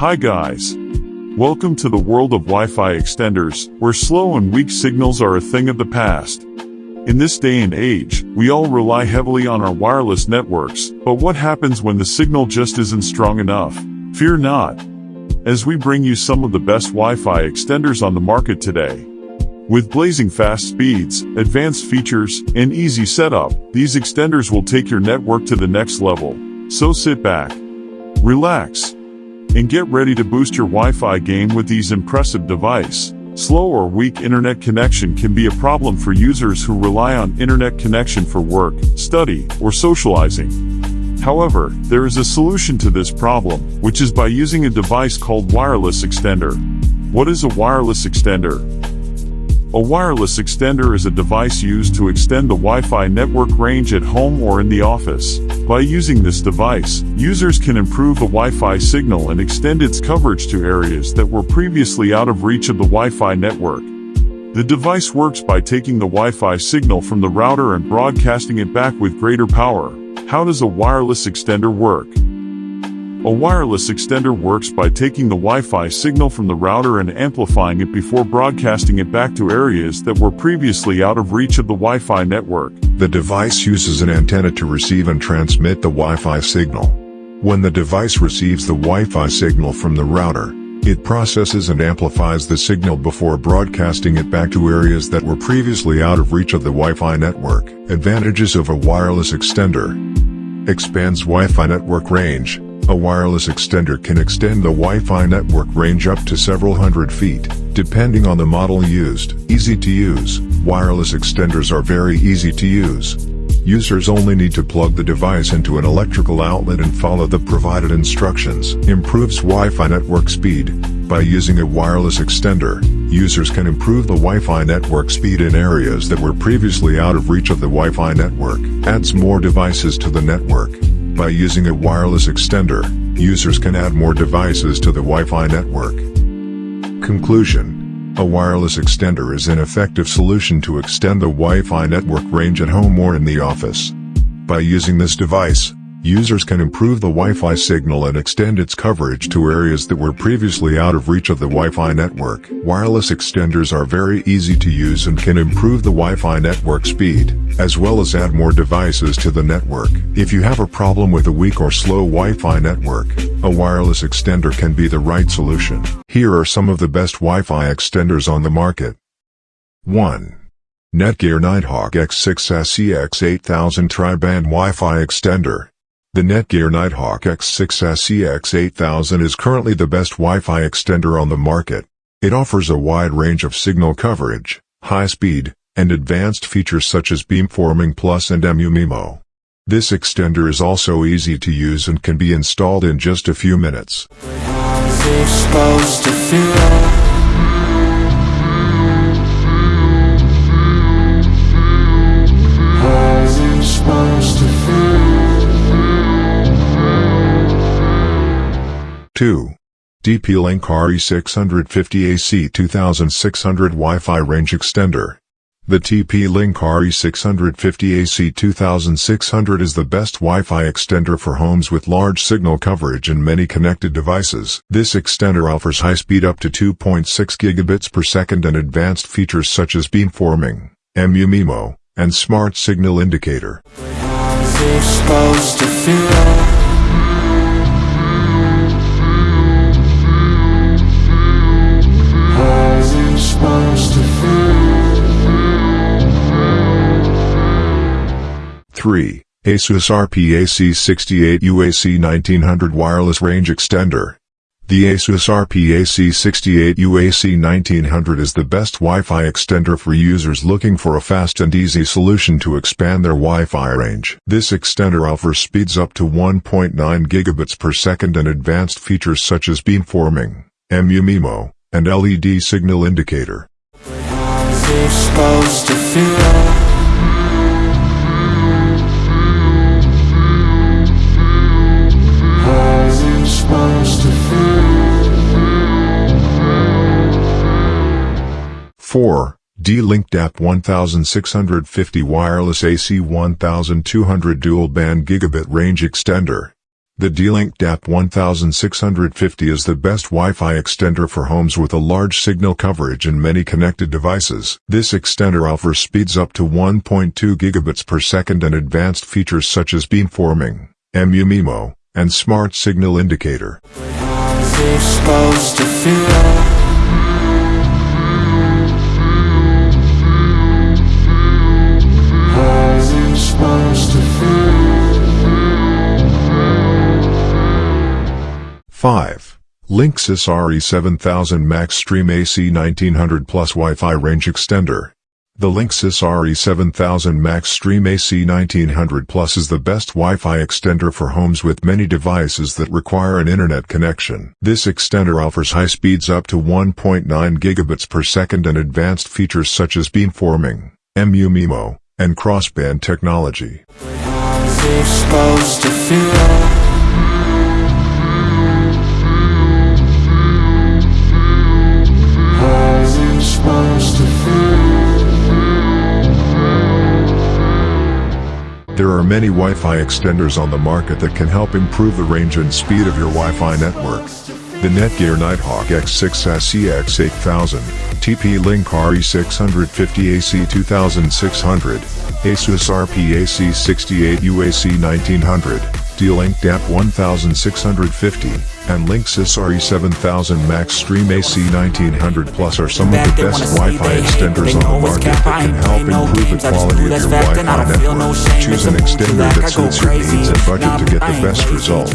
Hi guys. Welcome to the world of Wi-Fi extenders, where slow and weak signals are a thing of the past. In this day and age, we all rely heavily on our wireless networks, but what happens when the signal just isn't strong enough? Fear not. As we bring you some of the best Wi-Fi extenders on the market today. With blazing fast speeds, advanced features, and easy setup, these extenders will take your network to the next level. So sit back, relax, and get ready to boost your Wi-Fi game with these impressive device. Slow or weak internet connection can be a problem for users who rely on internet connection for work, study, or socializing. However, there is a solution to this problem, which is by using a device called wireless extender. What is a wireless extender? A wireless extender is a device used to extend the Wi-Fi network range at home or in the office. By using this device, users can improve the Wi-Fi signal and extend its coverage to areas that were previously out of reach of the Wi-Fi network. The device works by taking the Wi-Fi signal from the router and broadcasting it back with greater power. How does a wireless extender work? A wireless extender works by taking the Wi-Fi signal from the router and amplifying it before broadcasting it back to areas that were previously out of reach of the Wi-Fi network. The device uses an antenna to receive and transmit the Wi-Fi signal. When the device receives the Wi-Fi signal from the router, it processes and amplifies the signal before broadcasting it back to areas that were previously out of reach of the Wi-Fi network. Advantages of a wireless extender. Expands Wi-Fi network range. A wireless extender can extend the Wi-Fi network range up to several hundred feet, depending on the model used. Easy to use, wireless extenders are very easy to use. Users only need to plug the device into an electrical outlet and follow the provided instructions. Improves Wi-Fi network speed. By using a wireless extender, users can improve the Wi-Fi network speed in areas that were previously out of reach of the Wi-Fi network. Adds more devices to the network. By using a wireless extender, users can add more devices to the Wi-Fi network. Conclusion. A wireless extender is an effective solution to extend the Wi-Fi network range at home or in the office. By using this device, Users can improve the Wi-Fi signal and extend its coverage to areas that were previously out of reach of the Wi-Fi network. Wireless extenders are very easy to use and can improve the Wi-Fi network speed, as well as add more devices to the network. If you have a problem with a weak or slow Wi-Fi network, a wireless extender can be the right solution. Here are some of the best Wi-Fi extenders on the market. 1. Netgear Nighthawk X6S EX8000 Tri-Band Wi-Fi Extender the Netgear Nighthawk X6S EX8000 is currently the best Wi-Fi extender on the market. It offers a wide range of signal coverage, high speed, and advanced features such as beamforming plus and MU-MIMO. This extender is also easy to use and can be installed in just a few minutes. 2. TP-Link RE650AC 2600 Wi-Fi Range Extender. The TP-Link RE650AC 2600 is the best Wi-Fi extender for homes with large signal coverage and many connected devices. This extender offers high speed up to 2.6 gigabits per second and advanced features such as beamforming, MU-MIMO, and Smart Signal Indicator. ASUS RP-AC68U AC 1900 Wireless Range Extender. The ASUS RP-AC68U AC 1900 is the best Wi-Fi extender for users looking for a fast and easy solution to expand their Wi-Fi range. This extender offers speeds up to 1.9 gigabits per second and advanced features such as beamforming, MU-MIMO, and LED signal indicator. Four, D-Link DAP 1650 Wireless AC 1200 Dual Band Gigabit Range Extender. The D-Link DAP 1650 is the best Wi-Fi extender for homes with a large signal coverage and many connected devices. This extender offers speeds up to 1.2 gigabits per second and advanced features such as beamforming, MU-MIMO, and Smart Signal Indicator. Five. Linksys RE7000 Max Stream AC 1900 Plus Wi-Fi Range Extender. The Linksys RE7000 Max Stream AC 1900 Plus is the best Wi-Fi extender for homes with many devices that require an internet connection. This extender offers high speeds up to 1.9 gigabits per second and advanced features such as beamforming, MU-MIMO, and crossband technology. There are many Wi-Fi extenders on the market that can help improve the range and speed of your Wi-Fi network. The Netgear Nighthawk X6S EX8000, TP-Link RE650 AC 2600, Asus RPAC 68 UAC 1900, D-Link DAP 1650, and Linksys RE7000 Max Stream AC 1900 Plus are some of the best Wi-Fi extenders on the market that can help improve the quality of your Wi-Fi network. Choose an extender that suits your needs and budget to get the best results.